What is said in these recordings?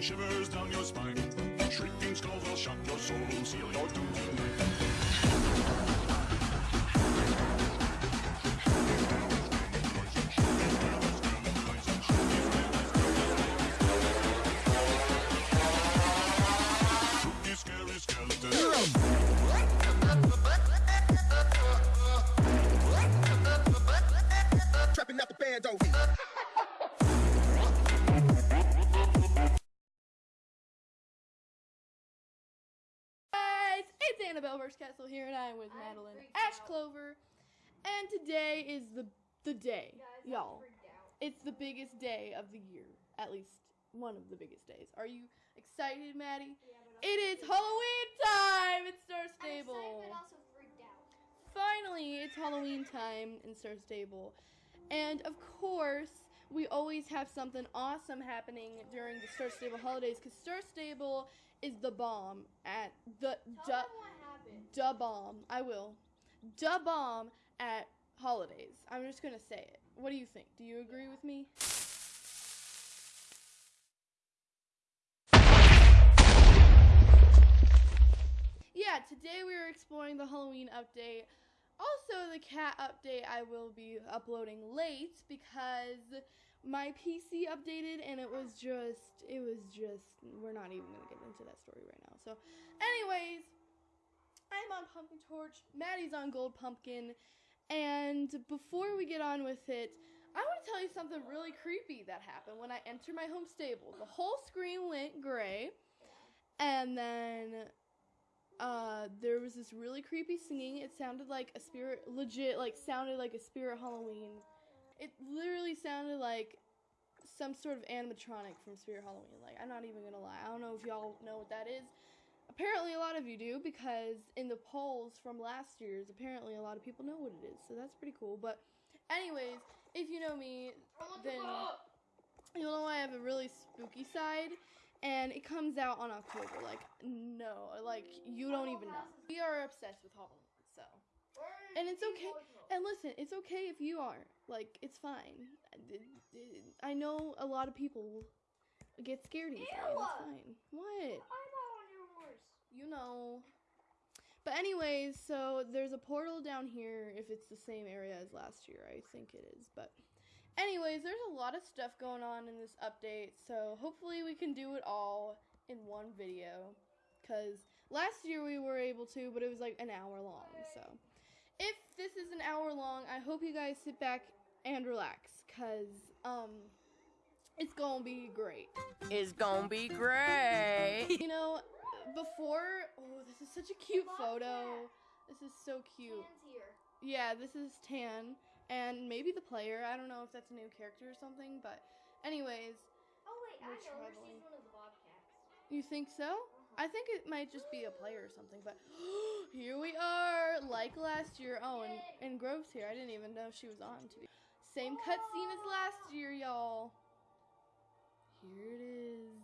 shivers down your spine. Shrieking skulls will shock your soul, seal your doom. It's Annabelle vs. Castle here, and I'm with Madeline Ash out. Clover. And today is the the day, y'all. It's the biggest day of the year, at least one of the biggest days. Are you excited, Maddie? Yeah, It is Halloween time in Star I'm Stable. excited, but also freaked out. Finally, it's Halloween time in Star Stable. And of course, we always have something awesome happening during the Star Stable holidays because Star Stable is the bomb at the Tell du- them what happened. da bomb. I will. Da bomb at holidays. I'm just gonna say it. What do you think? Do you agree with me? Yeah, today we are exploring the Halloween update. Also, the cat update I will be uploading late because my PC updated and it was just, it was just, we're not even gonna get into that story right now. So, anyways, I'm on Pumpkin Torch, Maddie's on Gold Pumpkin, and before we get on with it, I want to tell you something really creepy that happened when I entered my home stable. The whole screen went gray, and then uh, there was this really creepy singing. It sounded like a spirit, legit, like sounded like a spirit Halloween. It literally sounded like some sort of animatronic from Spirit Halloween. Like I'm not even gonna lie. I don't know if y'all know what that is. Apparently, a lot of you do because in the polls from last year's, apparently a lot of people know what it is. So that's pretty cool. But, anyways, if you know me, then you'll know I have a really spooky side, and it comes out on October. Like, no, like you don't even know. We are obsessed with Halloween, so. And it's okay. And listen, it's okay if you aren't. Like, it's fine. I know a lot of people get scared easily. It's fine. What? I'm on your horse. You know. But anyways, so there's a portal down here if it's the same area as last year. I think it is. But anyways, there's a lot of stuff going on in this update. So hopefully we can do it all in one video cuz last year we were able to, but it was like an hour long. So if this is an hour long, I hope you guys sit back and relax cuz um it's going to be great. It's gonna be great. You know, before, oh, this is such a cute photo. This is so cute. Hands here. Yeah, this is Tan, and maybe the player. I don't know if that's a new character or something, but anyways, Oh wait, I We're know. traveling. She's one of the bobcats. you think so? I think it might just be a player or something, but here we are, like last year. Oh, and, and Grove's here. I didn't even know she was on. To be same cutscene as last year, y'all. Here it is.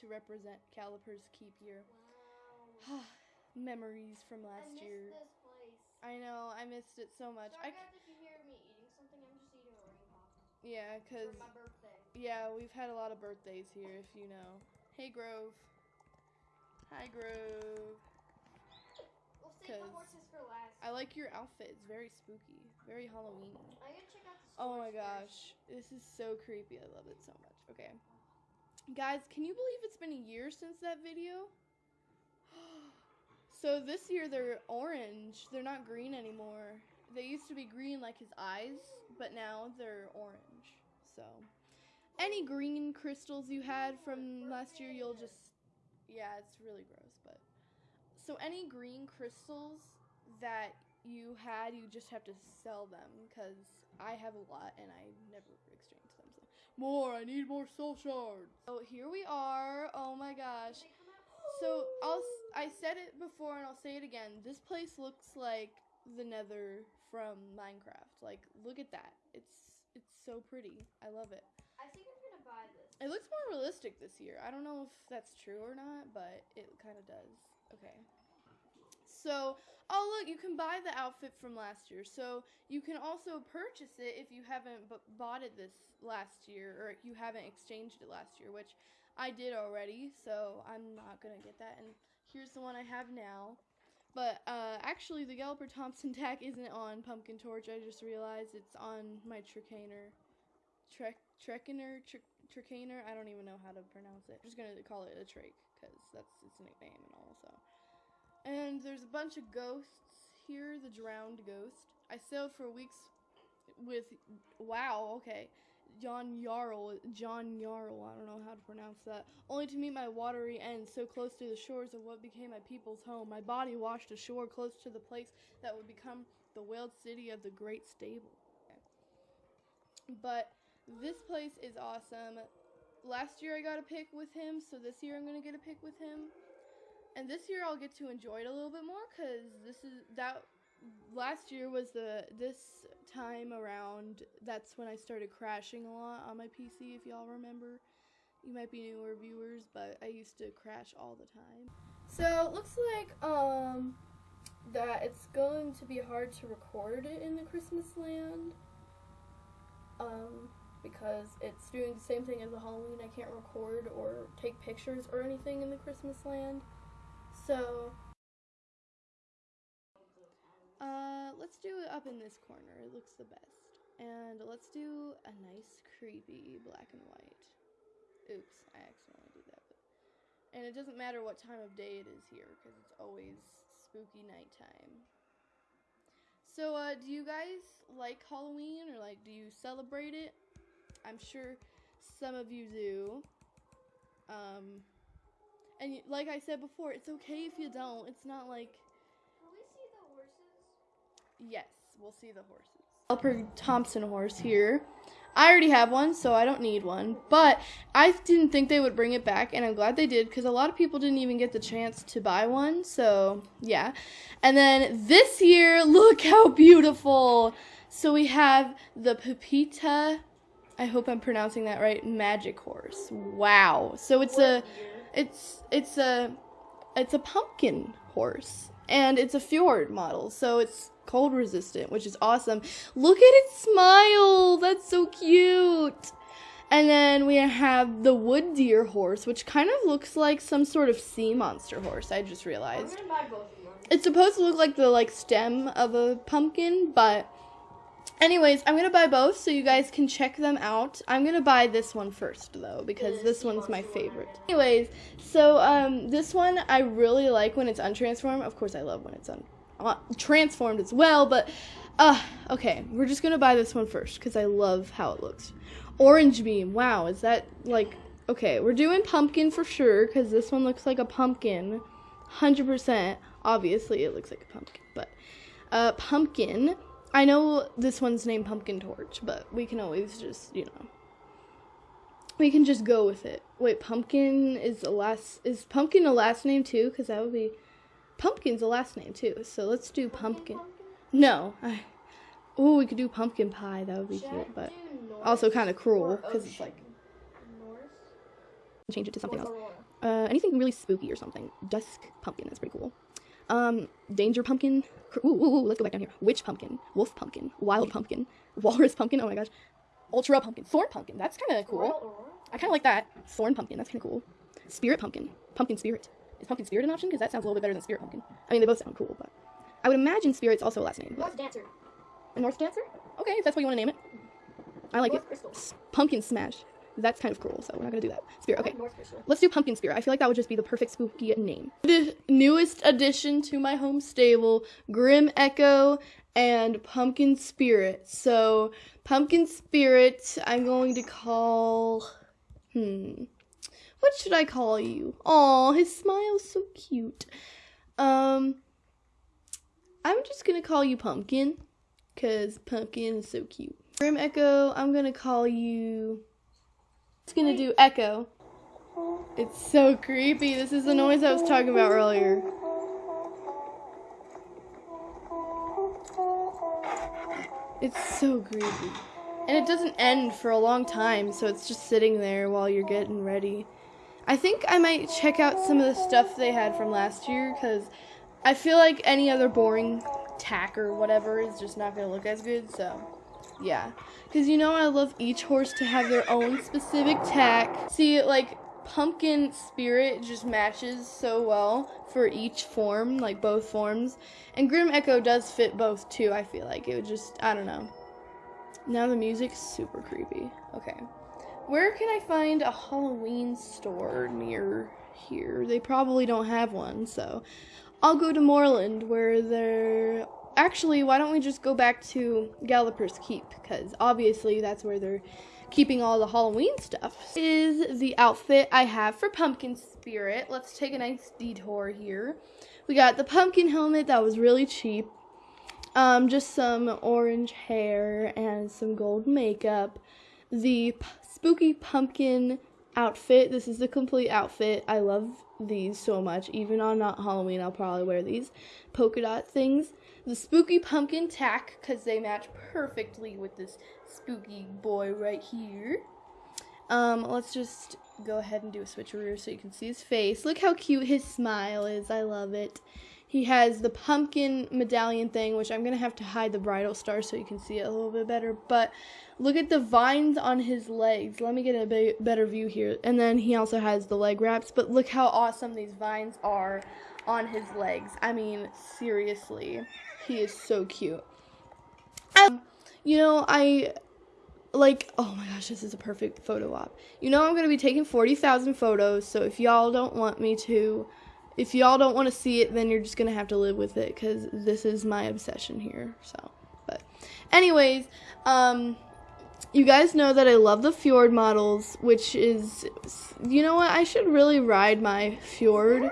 To represent Galloper's Keep year. Wow. Memories from last missed year. this place. I know, I missed it so much. I Sorry c- guys if you hear me eating something. I'm just eating a ring pop yeah, cause for my birthday. yeah, we've had a lot of birthdays here, if you know. Hey Grove. Hi Grove. We'll save the 'Cause horses for last. I like your outfit. It's very spooky, very Halloween. I gotta check out the Oh my gosh, this is so creepy. I love it so much. Okay. Guys, can you believe it's been a year since that video? so this year they're orange. They're not green anymore. They used to be green like his eyes, but now they're orange. So, any green crystals you had from last year, you'll just yeah, it's really gross, so any green crystals that you had, you just have to sell them because I have a lot and I never exchange them. So more, I need more soul shards. So here we are. Oh my gosh. They come out- So I'll I said it before and I'll say it again. This place looks like the Nether from Minecraft. Like look at that. It's it's so pretty. I love it. I think I'm gonna buy this. It looks more realistic this year. I don't know if that's true or not, but it kind of does. Okay. So, oh look, you can buy the outfit from last year. So you can also purchase it if you haven't b- bought it this last year or you haven't exchanged it last year, which I did already. So I'm not gonna get that. And here's the one I have now. But uh, actually, the Galloper Thompson tack isn't on Pumpkin Torch. I just realized it's on my Tricaner. Trek Trekiner Trek Tricaner. I don't even know how to pronounce it. I'm just gonna call it a Trake because that's its nickname and all. So, and there's a bunch of ghosts here. The drowned ghost. I sailed for weeks with. Wow. Okay. John Jarl, John Jarl, I don't know how to pronounce that, only to meet my watery end so close to the shores of what became my people's home. My body washed ashore close to the place that would become the whaled city of the Great Stable. But this place is awesome. Last year I got a pick with him, so this year I'm gonna get a pick with him. And this year I'll get to enjoy it a little bit more because this is that last year was the this time around that's when I started crashing a lot on my PC if y'all remember. You might be newer viewers, but I used to crash all the time. So it looks like um that it's going to be hard to record it in the Christmas land. Um because it's doing the same thing as the Halloween. I can't record or take pictures or anything in the Christmas land. So uh, let's do it up in this corner. It looks the best. And let's do a nice, creepy black and white. Oops, I accidentally did that. But, and it doesn't matter what time of day it is here, because it's always spooky nighttime. So, uh, do you guys like Halloween, or, like, do you celebrate it? I'm sure some of you do. Um, and like I said before, it's okay if you don't. It's not like Will we see the horses? Yes, we'll see the horses. Galloper Thompson horse here. I already have one, so I don't need one. But I didn't think they would bring it back, and I'm glad they did because a lot of people didn't even get the chance to buy one. So, yeah. And then this year, look how beautiful. So we have the Pepita, I hope I'm pronouncing that right, magic horse. Wow. So it's a it's it's a it's a pumpkin horse and it's a fjord model so it's cold resistant which is awesome. Look at its smile! That's so cute! And then we have the wood deer horse which kind of looks like some sort of sea monster horse i just realized. Gonna buy both of them. it's supposed to look like the like stem of a pumpkin but anyways i'm gonna buy both so you guys can check them out. I'm gonna buy this one first though because this one's my favorite. Anyways so um this one i really like when it's untransformed. Of course i love when it's un- uh, transformed as well but uh okay we're just gonna buy this one first because i love how it looks. Orange beam wow is that like okay we're doing pumpkin for sure because this one looks like a pumpkin. 100% obviously it looks like a pumpkin but uh pumpkin i know this one's named pumpkin torch but we can always just you know we can just go with it. Wait pumpkin is a last is pumpkin a last name too? Because that would be pumpkin's a last name too so let's do pumpkin. No i oh we could do pumpkin pie that would be cute but also kind of cruel because it's like change it to something else. uh, anything really spooky or something. Dusk pumpkin, that's pretty cool. Um, danger pumpkin. Ooh, ooh, ooh, let's go back down here. Witch pumpkin, wolf pumpkin, wild pumpkin, walrus pumpkin. Oh my gosh, ultra pumpkin, thorn pumpkin. That's kind of cool. I kind of like that. Thorn pumpkin. That's kind of cool. Spirit pumpkin, pumpkin spirit. Is pumpkin spirit an option? Because that sounds a little bit better than spirit pumpkin. I mean, they both sound cool, but I would imagine spirit's also a last name. North dancer. a North dancer. Okay, if that's what you want to name it. I like it. Crystal. Pumpkin smash. That's kind of cruel, so we're not gonna do that. Spirit. Okay. Let's do Pumpkin Spirit. I feel like that would just be the perfect spooky name. The newest addition to my home stable, Grim Echo and Pumpkin Spirit. So, Pumpkin Spirit, I'm going to call. Hmm. What should I call you? Aw, his smile's so cute. Um. I'm just gonna call you Pumpkin. Because Pumpkin is so cute. Grim Echo, I'm gonna call you. It's gonna do Echo. It's so creepy. This is the noise I was talking about earlier. It's so creepy. And it doesn't end for a long time, so it's just sitting there while you're getting ready. I think I might check out some of the stuff they had from last year because I feel like any other boring tack or whatever is just not gonna look as good. So, yeah, because you know I love each horse to have their own specific tack. See, like pumpkin spirit just matches so well for each form, like both forms, and Grim Echo does fit both too. I feel like it would just I don't know. Now the music's super creepy. Okay. Where can I find a Halloween store near here? They probably don't have one, so I'll go to Moorland where they're. Actually, why don't we just go back to Galloper's Keep? Because obviously that's where they're keeping all the Halloween stuff. This is the outfit I have for Pumpkin Spirit. Let's take a nice detour here. We got the pumpkin helmet that was really cheap. Um, just some orange hair and some gold makeup. The spooky pumpkin outfit. This is the complete outfit. I love these so much. Even on not Halloween, I'll probably wear these polka dot things. The spooky pumpkin tack because they match perfectly with this spooky boy right here. Um, let's just go ahead and do a switcheroo so you can see his face. Look how cute his smile is. I love it. He has the pumpkin medallion thing, which I'm going to have to hide the bridle star so you can see it a little bit better. But look at the vines on his legs. Let me get a be- better view here. And then he also has the leg wraps. But look how awesome these vines are on his legs. I mean, seriously, he is so cute. Um, you know, I like oh my gosh this is a perfect photo op you know i'm going to be taking 40000 photos so if y'all don't want me to if y'all don't want to see it then you're just going to have to live with it because this is my obsession here so but anyways um you guys know that i love the fjord models which is you know what i should really ride my fjord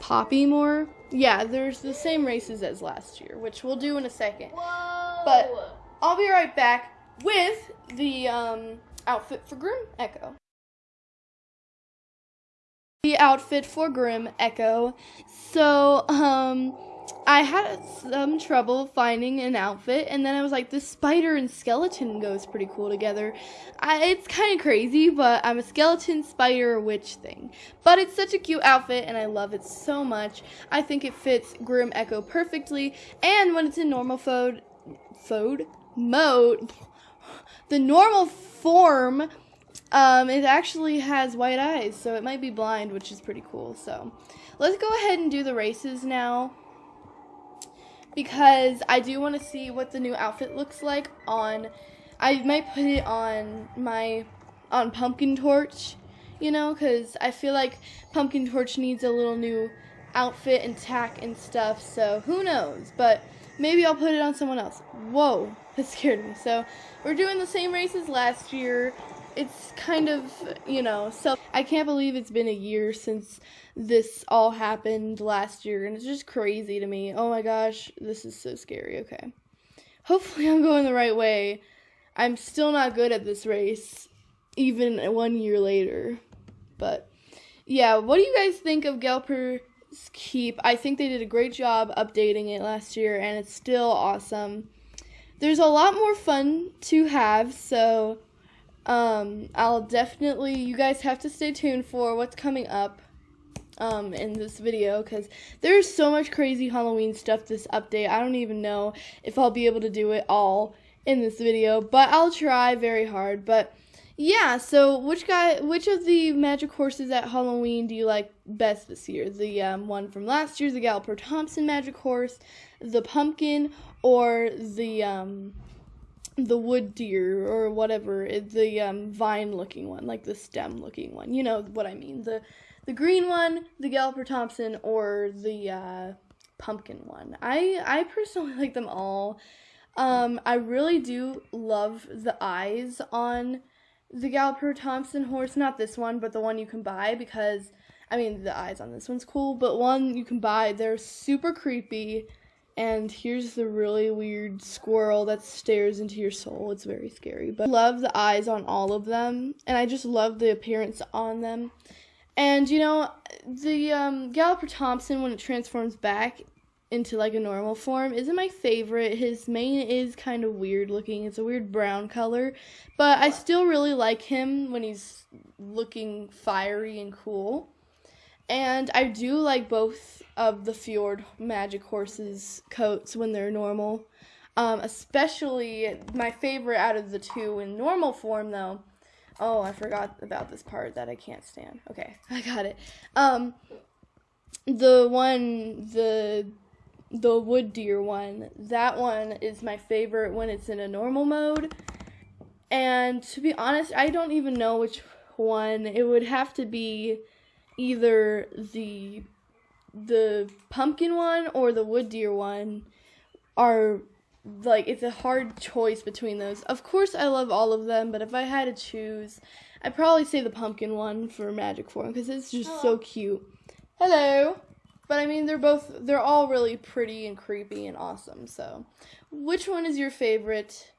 poppy more yeah there's the same races as last year which we'll do in a second Whoa. but I'll be right back with the um, outfit for Grim Echo. The outfit for Grim Echo. So, um, I had some trouble finding an outfit, and then I was like, this spider and skeleton goes pretty cool together. I, it's kind of crazy, but I'm a skeleton, spider, witch thing. But it's such a cute outfit, and I love it so much. I think it fits Grim Echo perfectly, and when it's in normal fode, fode mode, the normal form, um, it actually has white eyes, so it might be blind, which is pretty cool. So let's go ahead and do the races now because I do want to see what the new outfit looks like on. I might put it on my on Pumpkin Torch, you know, because I feel like Pumpkin Torch needs a little new outfit and tack and stuff. So who knows? But maybe I'll put it on someone else. Whoa, that scared me. So we're doing the same race as last year. It's kind of, you know, so I can't believe it's been a year since this all happened last year, and it's just crazy to me. Oh my gosh, this is so scary. Okay. Hopefully, I'm going the right way. I'm still not good at this race, even one year later. But yeah, what do you guys think of Galloper's Keep? I think they did a great job updating it last year, and it's still awesome. There's a lot more fun to have, so um, I'll definitely, you guys have to stay tuned for what's coming up um, in this video because there's so much crazy Halloween stuff this update. I don't even know if I'll be able to do it all in this video, but I'll try very hard. But yeah, so which guy, which of the magic horses at Halloween do you like best this year? The um, one from last year, the Galloper Thompson magic horse, the pumpkin, or the um, the wood deer or whatever, the um, vine looking one, like the stem looking one. You know what I mean? The the green one, the Galloper Thompson, or the uh, pumpkin one. I I personally like them all. Um, I really do love the eyes on the Galloper Thompson horse. Not this one, but the one you can buy because I mean the eyes on this one's cool, but one you can buy. They're super creepy. And here's the really weird squirrel that stares into your soul. It's very scary. But I love the eyes on all of them. And I just love the appearance on them. And you know, the um, Galloper Thompson, when it transforms back into like a normal form, isn't my favorite. His mane is kind of weird looking. It's a weird brown color. But I still really like him when he's looking fiery and cool. And I do like both of the Fjord Magic Horses coats when they're normal. Um, especially my favorite out of the two in normal form, though. Oh, I forgot about this part that I can't stand. Okay, I got it. Um, the one, the the wood deer one, that one is my favorite when it's in a normal mode. And to be honest, I don't even know which one. It would have to be either the the pumpkin one or the wood deer one are like it's a hard choice between those. Of course I love all of them, but if I had to choose, I'd probably say the pumpkin one for magic form because it's just so cute. Hello. But I mean they're both they're all really pretty and creepy and awesome. So, which one is your favorite?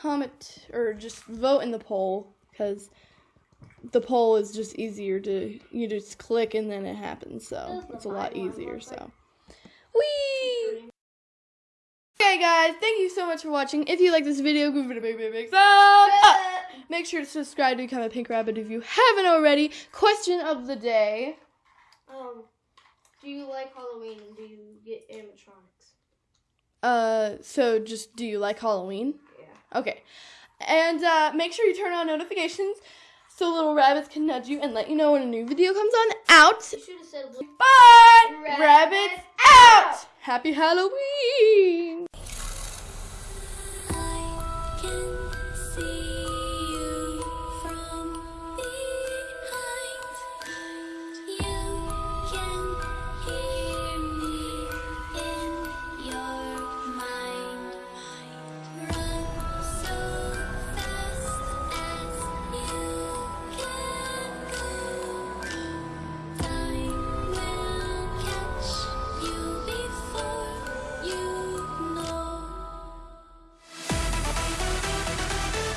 Comment or just vote in the poll cuz the poll is just easier to you just click and then it happens. So, it's a lot easier, so. Whee! Okay, guys, thank you so much for watching. If you like this video, give it a big, big, big thumbs up. Make sure to subscribe to become a Pink Rabbit if you haven't already. Question of the day. Um, do you like Halloween and do you get animatronics? Uh, so just do you like Halloween? Yeah. Okay. And uh, make sure you turn on notifications so little rabbits can nudge you and let you know when a new video comes on out. Said, Bye! Rabbits, rabbits out! out! Happy Halloween!